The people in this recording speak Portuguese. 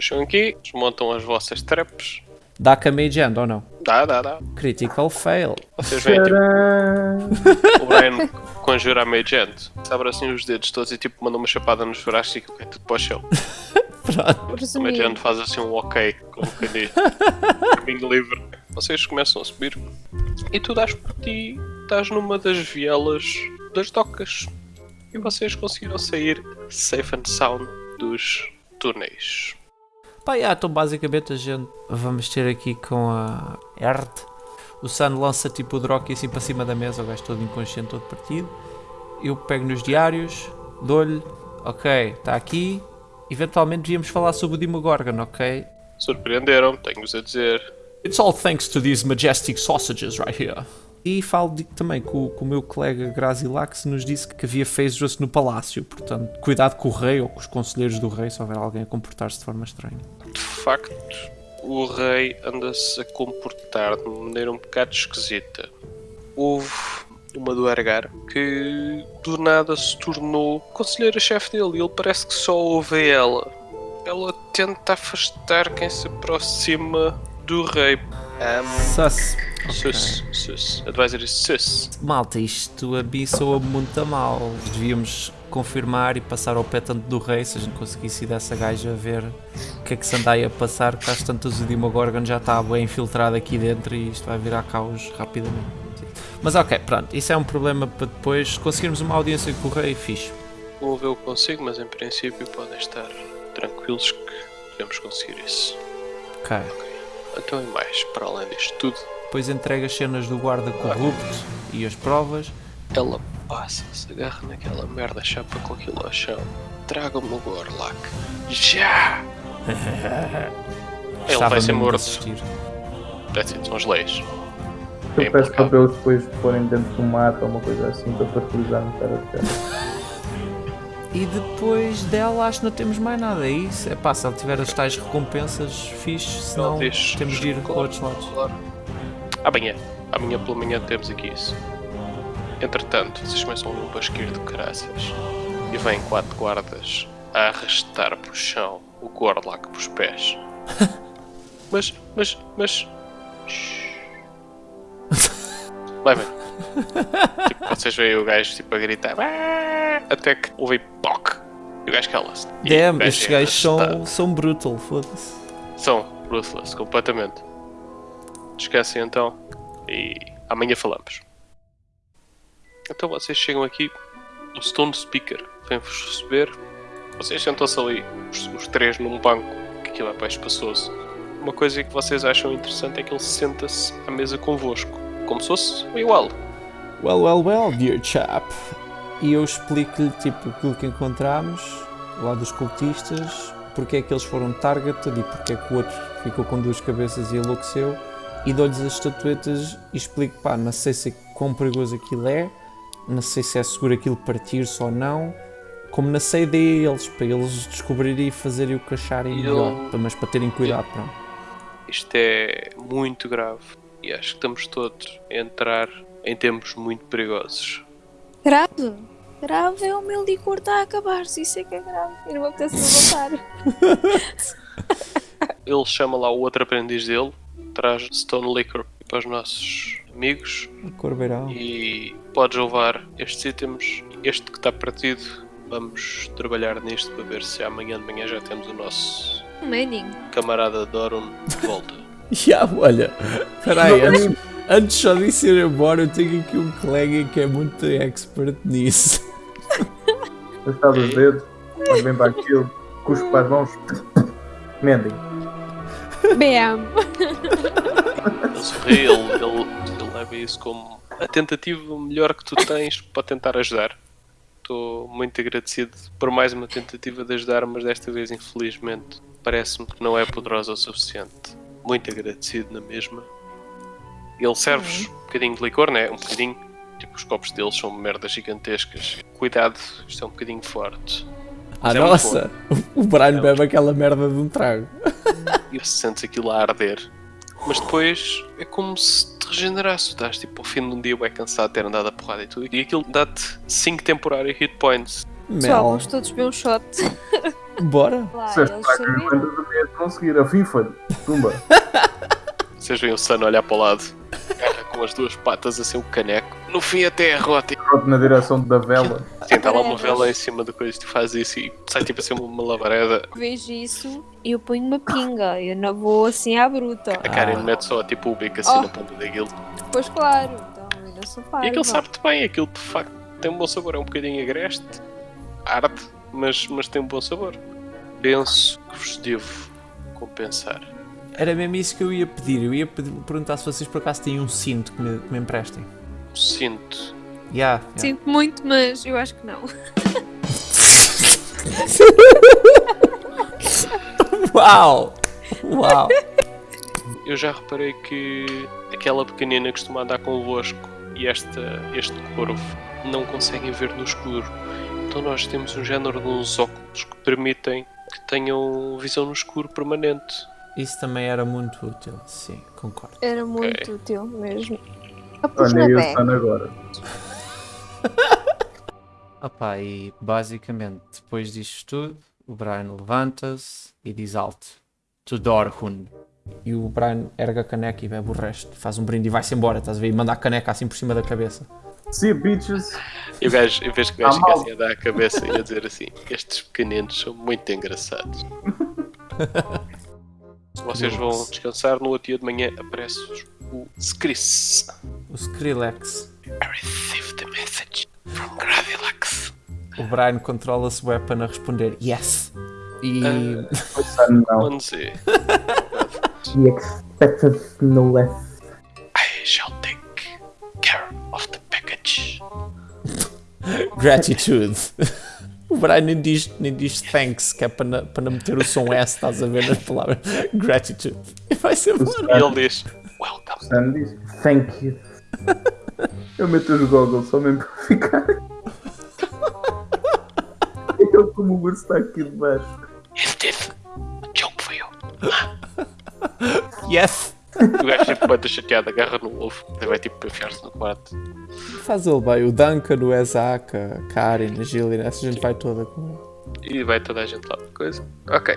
Chegam aqui, desmontam as vossas traps. Dá com a Mage Hand ou não? Dá, dá, dá. Critical fail. Vocês veem tipo, o Brian conjura a Mage Hand. Abre assim os dedos todos e tipo manda uma chapada nos braços e cai tudo para o chão. Pronto. A Mage Hand faz assim um ok, como quem diz. Caminho livre. Vocês começam a subir e tu dás por ti, estás numa das vielas das docas. E vocês conseguiram sair safe and sound dos túneis. Pá, yeah, então basicamente a gente vamos ter aqui com a Erd. O Sun lança tipo o Drock assim para cima da mesa, o gajo todo inconsciente, todo partido. Eu pego nos diários, dou-lhe, ok, está aqui. Eventualmente devíamos falar sobre o Demogorgon, ok? Surpreenderam, tenho-vos a dizer. It's all thanks to these majestic sausages right here. E falo de- também com, com o meu colega Grazilax nos disse que havia Phaedrus no palácio, portanto, cuidado com o rei ou com os conselheiros do rei se houver alguém a comportar-se de forma estranha. De facto, o rei anda-se a comportar de uma maneira um bocado esquisita. Houve uma do Argar que do nada se tornou conselheira-chefe dele e ele parece que só ouve a ela. Ela tenta afastar quem se aproxima do rei. Um, Sus. sus, sus. Advisory sus. Malta, isto a mim soa muito a mal. Devíamos confirmar e passar ao pé tanto do rei se a gente conseguisse ir dessa gaja ver o que é que se anda aí a passar, que às tantas o Demogorgon já está bem infiltrado aqui dentro e isto vai virar caos rapidamente. Mas ok, pronto, isso é um problema para depois. Se conseguirmos uma audiência com o rei, fixe. Vou ver o que consigo, mas em princípio podem estar tranquilos que podemos conseguir isso. Ok. Então e mais, para além disto tudo, Depois entrega as cenas do guarda corrupto e as provas. ela passa, se agarra naquela merda, chapa com aquilo ao chão. Traga-me o Gorlak. Já! Ele vai ser morto. That's it, são as leis. Eu É peço para eles depois forem dentro do mato ou uma coisa assim para fertilizar no cara de cara. E depois dela acho que não temos mais nada, é isso? É pá, se ela tiver as tais recompensas, fixe, senão Ele diz- temos de ir para claro, outros lados. claro. Amanhã, amanhã pela manhã temos aqui isso. Entretanto, vocês começam a ouvir um basqueiro de caraças e vêm quatro guardas a arrastar para o chão o Gorlak para os pés. mas, mas, mas. Levem. tipo, vocês veem o gajo tipo, a gritar "Ah!" até que ouvem POC e o gajo cala-se. Damn, gajo estes é gajos são, arrastado. são brutal, foda-se. São ruthless, completamente. Esquecem então e amanhã falamos. Então vocês chegam aqui, o Stone Speaker vem-vos receber. Vocês sentam-se ali, os, os três num banco, que aquilo é bem espaçoso. Uma coisa que vocês acham interessante é que ele senta-se à mesa convosco, como se fosse igual. Well, well, well, dear chap. E eu explico-lhe tipo aquilo que encontramos lá dos cultistas, porque é que eles foram targeted e porque é que o outro ficou com duas cabeças e enlouqueceu. E dou-lhes as estatuetas e explico, pá, não sei se quão perigoso aquilo é, não sei se é seguro aquilo partir-se ou não, como não sei de eles, para eles descobrirem e fazerem o que acharem E melhor, para- mas para terem cuidado, pronto. Isto é muito grave e acho que estamos todos a entrar em tempos muito perigosos. Grave. Grave é o meu licor está a acabar-se. Isso é que é grave. Eu não me apetece levantar. Ele chama lá o outro aprendiz dele, traz Stone Liquor para os nossos amigos Corbeirão. e podes levar estes itens. Este que está partido, vamos trabalhar nisto para ver se amanhã de manhã já temos o nosso Manning. camarada Doron de volta. Já, olha, peraí, antes, antes só de ir embora, eu tenho aqui um colega que é muito expert nisso. Está dos dedos, mas bem para aquilo, cuspo para as mãos, mendem. BM. Ele, ele leva isso como a tentativa melhor que tu tens para tentar ajudar. Estou muito agradecido por mais uma tentativa de ajudar, mas desta vez, infelizmente, parece-me que não é poderosa o suficiente. Muito agradecido na mesma. Ele serve-vos um bocadinho de licor, né? Um bocadinho. Tipo, os copos deles são merdas gigantescas. Cuidado, isto é um bocadinho forte. Ah, é nossa, o Brian bebe aquela merda de um trago. e sentes aquilo a arder. Mas depois é como se te regenerasse. Estás tipo ao fim de um dia bem cansado de ter andado a porrada e tudo. E aquilo dá-te 5 temporários hit points. Pessoal, vamos todos beber um shot. Bora? Lá, de conseguir. A FIFA, tumba. Vocês veem o Sun olhar para o lado, agarra com as duas patas assim o caneco. No fim até a rota. Na direção da vela. Sim, está lá uma vela em cima da coisa, tu fazes isso e sai tipo assim uma labareda. Vejo isso e eu ponho uma pinga. Eu não vou assim à bruta. A Karen mete só tipo o bico assim Oh. na ponta daquilo. Pois claro, então eu não sou E parva. aquilo sabe-te bem, aquilo de facto tem um bom sabor, é um bocadinho agreste, arde, mas, mas tem um bom sabor. Penso que vos devo compensar. Era mesmo isso que eu ia pedir. Eu ia pedir- perguntar se vocês por acaso têm um cinto que me, que me emprestem. Sinto. Yeah, yeah. Sinto muito, mas eu acho que não. Uau! Uau! Eu já reparei que aquela pequenina que costuma andar convosco e esta, este corvo não conseguem ver no escuro. Então nós temos um género de uns óculos que permitem que tenham visão no escuro permanente. Isso também era muito útil, sim, concordo. Era muito Ok. útil mesmo. Olha, bag. estou agora. Opá, e basicamente, depois disto tudo, o Brian levanta-se e diz alto: To Dorhun. E o Brian erga a caneca e bebe o resto. Faz um brinde e vai-se embora, estás a ver? E manda a caneca assim por cima da cabeça. See bitches. E o gajo, em vez que o gajo fica assim a dar a cabeça e a dizer assim: Estes pequeninos são muito engraçados. Vocês vão descansar, no outro dia de manhã aparece-vos o Skris. O Skrillex. I received a message from Gravilax. O Brian controla-se weapon a responder Yes. E Ah, Não. He expected no less. I shall take care of the package. gratitude. O Brian nem diz, nem diz thanks, que é para não, para não meter o som S, estás a ver nas palavras. Gratitude. E vai-se embora. E ele diz: Welcome. Sam diz, thank you. Eu meto os goggles só mesmo para ficar. Eu como o urso está aqui debaixo. Is this a joke for you? Yes. O gajo sempre bate chateado, agarra no ovo, vai tipo enfiar-se no quarto. Faz ele bem. O Duncan, o Ezak, a Karen, a Gillian, essa gente vai toda com ele. E vai toda a gente lá coisa. Ok.